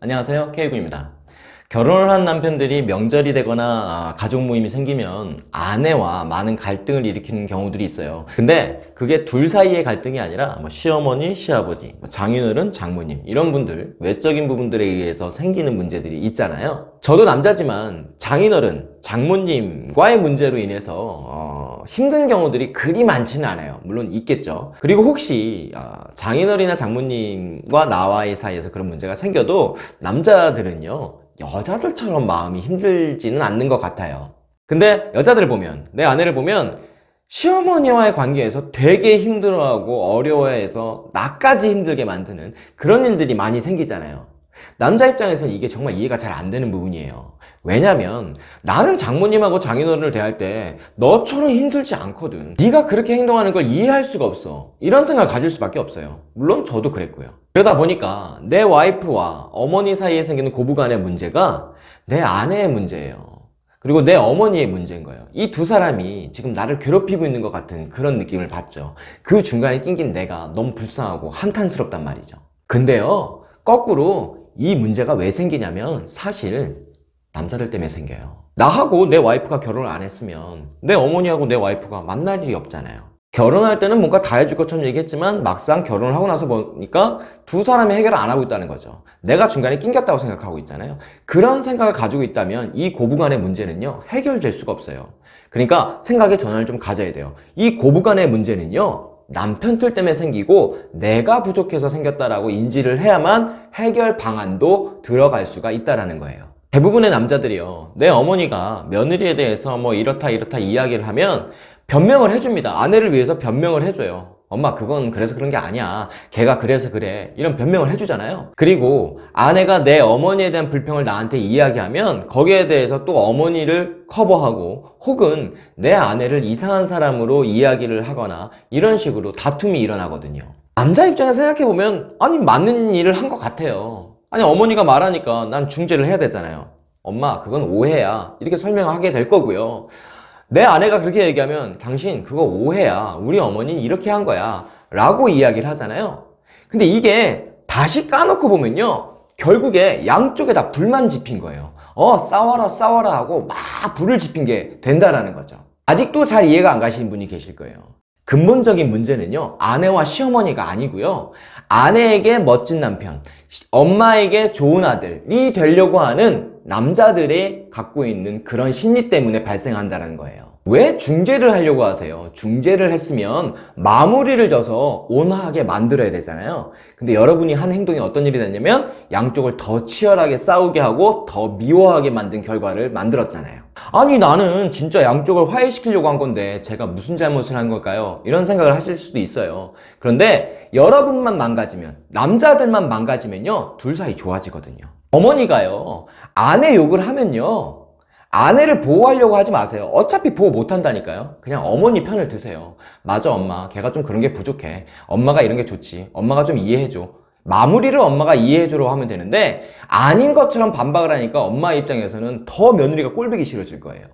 안녕하세요. K군입니다 결혼을 한 남편들이 명절이 되거나 아, 가족 모임이 생기면 아내와 많은 갈등을 일으키는 경우들이 있어요. 근데 그게 둘 사이의 갈등이 아니라 뭐 시어머니, 시아버지, 뭐 장인어른, 장모님 이런 분들 외적인 부분들에 의해서 생기는 문제들이 있잖아요. 저도 남자지만 장인어른, 장모님과의 문제로 인해서 어, 힘든 경우들이 그리 많지는 않아요. 물론 있겠죠. 그리고 혹시 아, 장인어른이나 장모님과 나와의 사이에서 그런 문제가 생겨도 남자들은요 여자들처럼 마음이 힘들지는 않는 것 같아요. 근데 여자들을 보면 내 아내를 보면 시어머니와의 관계에서 되게 힘들어하고 어려워해서 나까지 힘들게 만드는 그런 일들이 많이 생기잖아요. 남자 입장에서는 이게 정말 이해가 잘 안 되는 부분이에요 왜냐면 나는 장모님하고 장인어른을 대할 때 너처럼 힘들지 않거든. 네가 그렇게 행동하는 걸 이해할 수가 없어. 이런 생각을 가질 수밖에 없어요. 물론 저도 그랬고요. 그러다 보니까 내 와이프와 어머니 사이에 생기는 고부간의 문제가 내 아내의 문제예요. 그리고 내 어머니의 문제인 거예요. 이 두 사람이 지금 나를 괴롭히고 있는 것 같은 그런 느낌을 받죠. 그 중간에 낑긴 내가 너무 불쌍하고 한탄스럽단 말이죠. 근데요 거꾸로 이 문제가 왜 생기냐면 사실 남자들 때문에 생겨요. 나하고 내 와이프가 결혼을 안 했으면 내 어머니하고 내 와이프가 만날 일이 없잖아요. 결혼할 때는 뭔가 다 해줄 것처럼 얘기했지만 막상 결혼을 하고 나서 보니까 두 사람이 해결을 안 하고 있다는 거죠. 내가 중간에 낑겼다고 생각하고 있잖아요. 그런 생각을 가지고 있다면 이 고부간의 문제는요 해결될 수가 없어요. 그러니까 생각의 전환을 좀 가져야 돼요. 이 고부간의 문제는요 남편 틀 때문에 생기고 내가 부족해서 생겼다라고 인지를 해야만 해결 방안도 들어갈 수가 있다는 거예요 대부분의 남자들이요. 내 어머니가 며느리에 대해서 뭐 이렇다 이렇다 이야기를 하면 변명을 해줍니다. 아내를 위해서 변명을 해줘요. 엄마 그건 그래서 그런 게 아니야. 걔가 그래서 그래. 이런 변명을 해주잖아요. 그리고 아내가 내 어머니에 대한 불평을 나한테 이야기하면 거기에 대해서 또 어머니를 커버하고 혹은 내 아내를 이상한 사람으로 이야기를 하거나 이런 식으로 다툼이 일어나거든요. 남자 입장에서 생각해보면 아니 맞는 일을 한 것 같아요 아니 어머니가 말하니까 난 중재를 해야 되잖아요. 엄마 그건 오해야. 이렇게 설명하게 될 거고요. 내 아내가 그렇게 얘기하면 당신 그거 오해야. 우리 어머니는 이렇게 한 거야. 라고 이야기를 하잖아요. 근데 이게 다시 까놓고 보면요. 결국에 양쪽에 다 불만 지핀 거예요. 어 싸워라 싸워라 하고 막 불을 지핀 게 된다라는 거죠. 아직도 잘 이해가 안 가시는 분이 계실 거예요 근본적인 문제는요 아내와 시어머니가 아니고요. 아내에게 멋진 남편 엄마에게 좋은 아들이 되려고 하는 남자들이 갖고 있는 그런 심리 때문에 발생한다는 거예요. 왜 중재를 하려고 하세요? 중재를 했으면 마무리를 져서 온화하게 만들어야 되잖아요. 근데 여러분이 한 행동이 어떤 일이 됐냐면 양쪽을 더 치열하게 싸우게 하고 더 미워하게 만든 결과를 만들었잖아요 아니 나는 진짜 양쪽을 화해시키려고 한 건데 제가 무슨 잘못을 한 걸까요? 이런 생각을 하실 수도 있어요. 그런데 여러분만 망가지면 남자들만 망가지면요 둘 사이 좋아지거든요. 어머니가요 아내 욕을 하면요 아내를 보호하려고 하지 마세요. 어차피 보호 못한다니까요. 그냥 어머니 편을 드세요. 맞아 엄마. 걔가 좀 그런 게 부족해. 엄마가 이런 게 좋지. 엄마가 좀 이해해줘 마무리를 엄마가 이해해주려고 하면 되는데 아닌 것처럼 반박을 하니까 엄마 입장에서는 더 며느리가 꼴보기 싫어질 거예요.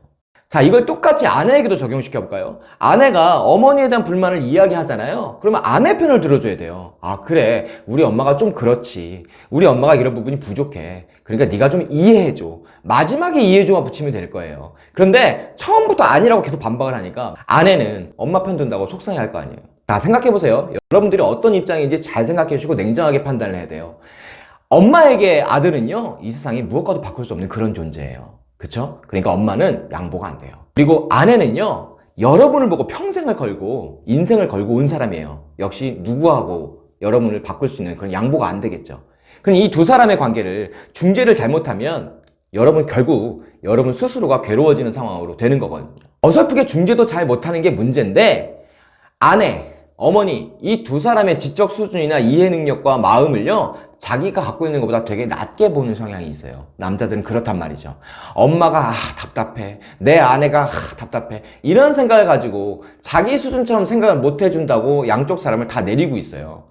자 이걸 똑같이 아내에게도 적용시켜 볼까요? 아내가 어머니에 대한 불만을 이야기하잖아요. 그러면 아내 편을 들어줘야 돼요. 아 그래. 우리 엄마가 좀 그렇지. 우리 엄마가 이런 부분이 부족해. 그러니까 네가 좀 이해해줘. 마지막에 이해해줘만 붙이면 될 거예요. 그런데 처음부터 아니라고 계속 반박을 하니까 아내는 엄마 편 든다고 속상해 할 거 아니에요 자 생각해보세요. 여러분들이 어떤 입장인지 잘 생각해 주시고 냉정하게 판단을 해야 돼요. 엄마에게 아들은요 이 세상에 무엇과도 바꿀 수 없는 그런 존재예요. 그쵸? 그러니까 엄마는 양보가 안 돼요. 그리고 아내는요 여러분을 보고 평생을 걸고 인생을 걸고 온 사람이에요. 역시 누구하고 여러분을 바꿀 수 있는 그런 양보가 안 되겠죠. 그럼 이 두 사람의 관계를 중재를 잘못하면 여러분 결국 여러분 스스로가 괴로워지는 상황으로 되는 거거든요. 어설프게 중재도 잘 못하는 게 문제인데 아내, 어머니 이 두 사람의 지적 수준이나 이해 능력과 마음을요 자기가 갖고 있는 것보다 되게 낮게 보는 성향이 있어요. 남자들은 그렇단 말이죠. 엄마가 아 답답해. 내 아내가 아 답답해. 이런 생각을 가지고 자기 수준처럼 생각을 못 해준다고 양쪽 사람을 다 내리고 있어요.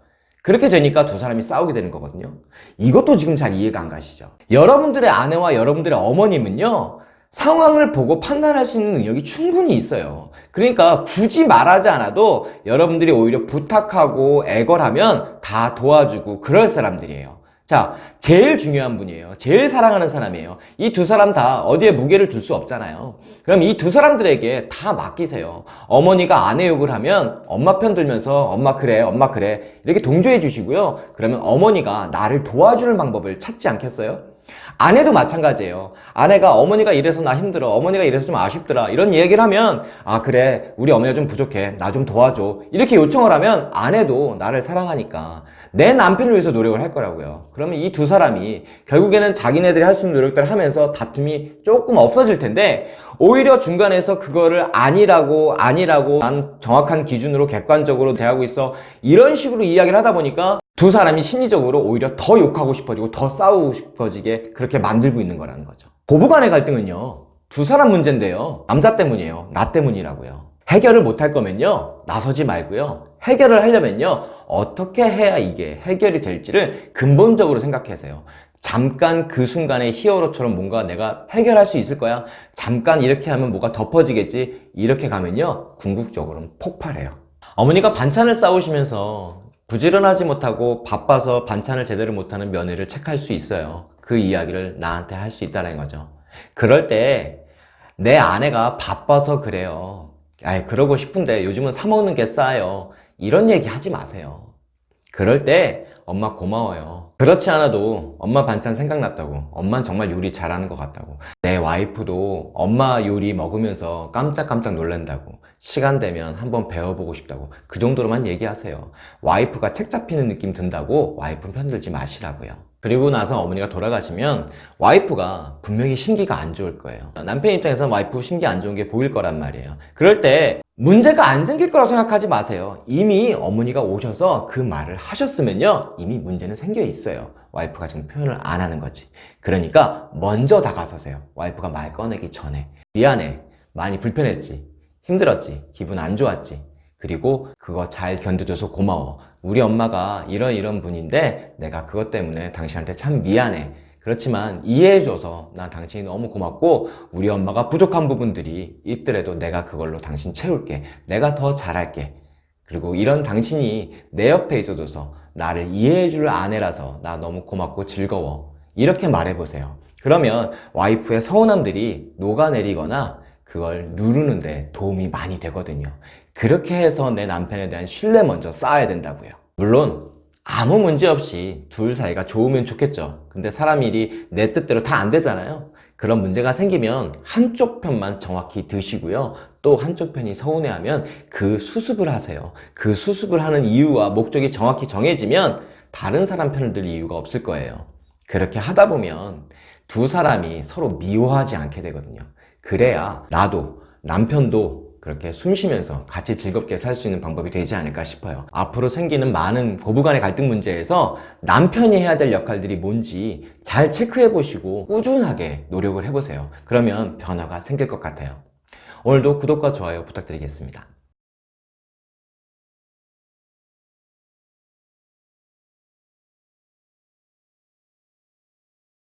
그렇게 되니까 두 사람이 싸우게 되는 거거든요. 이것도 지금 잘 이해가 안 가시죠? 여러분들의 아내와 여러분들의 어머님은요 상황을 보고 판단할 수 있는 능력이 충분히 있어요 그러니까 굳이 말하지 않아도 여러분들이 오히려 부탁하고 애걸하면 다 도와주고 그럴 사람들이에요 자, 제일 중요한 분이에요. 제일 사랑하는 사람이에요. 이 두 사람 다 어디에 무게를 둘 수 없잖아요. 그럼 이 두 사람들에게 다 맡기세요. 어머니가 아내 욕을 하면 엄마 편 들면서 엄마 그래, 엄마 그래. 이렇게 동조해 주시고요. 그러면 어머니가 나를 도와주는 방법을 찾지 않겠어요? 아내도 마찬가지예요. 아내가 어머니가 이래서 나 힘들어. 어머니가 이래서 좀 아쉽더라. 이런 얘기를 하면 아 그래 우리 어머니가 좀 부족해. 나 좀 도와줘. 이렇게 요청을 하면 아내도 나를 사랑하니까 내 남편을 위해서 노력을 할 거라고요. 그러면 이 두 사람이 결국에는 자기네들이 할 수 있는 노력들을 하면서 다툼이 조금 없어질 텐데 오히려 중간에서 그거를 아니라고 아니라고 난 정확한 기준으로 객관적으로 대하고 있어 이런 식으로 이야기를 하다 보니까 두 사람이 심리적으로 오히려 더 욕하고 싶어지고 더 싸우고 싶어지게 그렇게 만들고 있는 거라는 거죠. 고부간의 갈등은요, 두 사람 문제인데요. 남자 때문이에요. 나 때문이라고요. 해결을 못할 거면요, 나서지 말고요. 해결을 하려면요, 어떻게 해야 이게 해결이 될지를 근본적으로 생각하세요. 잠깐 그 순간에 히어로처럼 뭔가 내가 해결할 수 있을 거야. 잠깐 이렇게 하면 뭐가 덮어지겠지. 이렇게 가면요, 궁극적으로는 폭발해요. 어머니가 반찬을 싸우시면서 부지런하지 못하고 바빠서 반찬을 제대로 못하는 며느리를 체크할 수 있어요. 그 이야기를 나한테 할 수 있다는 거죠. 그럴 때 내 아내가 바빠서 그래요. 아이, 그러고 싶은데 요즘은 사 먹는 게 싸요. 이런 얘기 하지 마세요. 그럴 때 엄마 고마워요. 그렇지 않아도 엄마 반찬 생각났다고. 엄만 정말 요리 잘하는 것 같다고. 내 와이프도 엄마 요리 먹으면서 깜짝깜짝 놀란다고. 시간 되면 한번 배워보고 싶다고. 그 정도로만 얘기하세요. 와이프가 책 잡히는 느낌 든다고 와이프 편들지 마시라고요. 그리고 나서 어머니가 돌아가시면 와이프가 분명히 심기가 안 좋을 거예요. 남편 입장에서 와이프 심기 안 좋은 게 보일 거란 말이에요. 그럴 때 문제가 안 생길 거라고 생각하지 마세요. 이미 어머니가 오셔서 그 말을 하셨으면요. 이미 문제는 생겨 있어요. 와이프가 지금 표현을 안 하는 거지. 그러니까 먼저 다가서세요. 와이프가 말 꺼내기 전에. 미안해. 많이 불편했지. 힘들었지. 기분 안 좋았지. 그리고 그거 잘 견뎌줘서 고마워. 우리 엄마가 이런 이런 분인데 내가 그것 때문에 당신한테 참 미안해. 그렇지만 이해해줘서 난 당신이 너무 고맙고 우리 엄마가 부족한 부분들이 있더라도 내가 그걸로 당신 채울게. 내가 더 잘할게. 그리고 이런 당신이 내 옆에 있어줘서 나를 이해해줄 아내라서 나 너무 고맙고 즐거워. 이렇게 말해보세요. 그러면 와이프의 서운함들이 녹아내리거나 그걸 누르는데 도움이 많이 되거든요. 그렇게 해서 내 남편에 대한 신뢰 먼저 쌓아야 된다고요. 물론 아무 문제 없이 둘 사이가 좋으면 좋겠죠. 근데 사람 일이 내 뜻대로 다 안 되잖아요. 그런 문제가 생기면 한쪽 편만 정확히 드시고요. 또 한쪽 편이 서운해하면 그 수습을 하세요. 그 수습을 하는 이유와 목적이 정확히 정해지면 다른 사람 편을 들 이유가 없을 거예요. 그렇게 하다 보면 두 사람이 서로 미워하지 않게 되거든요. 그래야 나도 남편도 그렇게 숨 쉬면서 같이 즐겁게 살 수 있는 방법이 되지 않을까 싶어요. 앞으로 생기는 많은 고부간의 갈등 문제에서 남편이 해야 될 역할들이 뭔지 잘 체크해 보시고 꾸준하게 노력을 해보세요. 그러면 변화가 생길 것 같아요. 오늘도 구독과 좋아요 부탁드리겠습니다.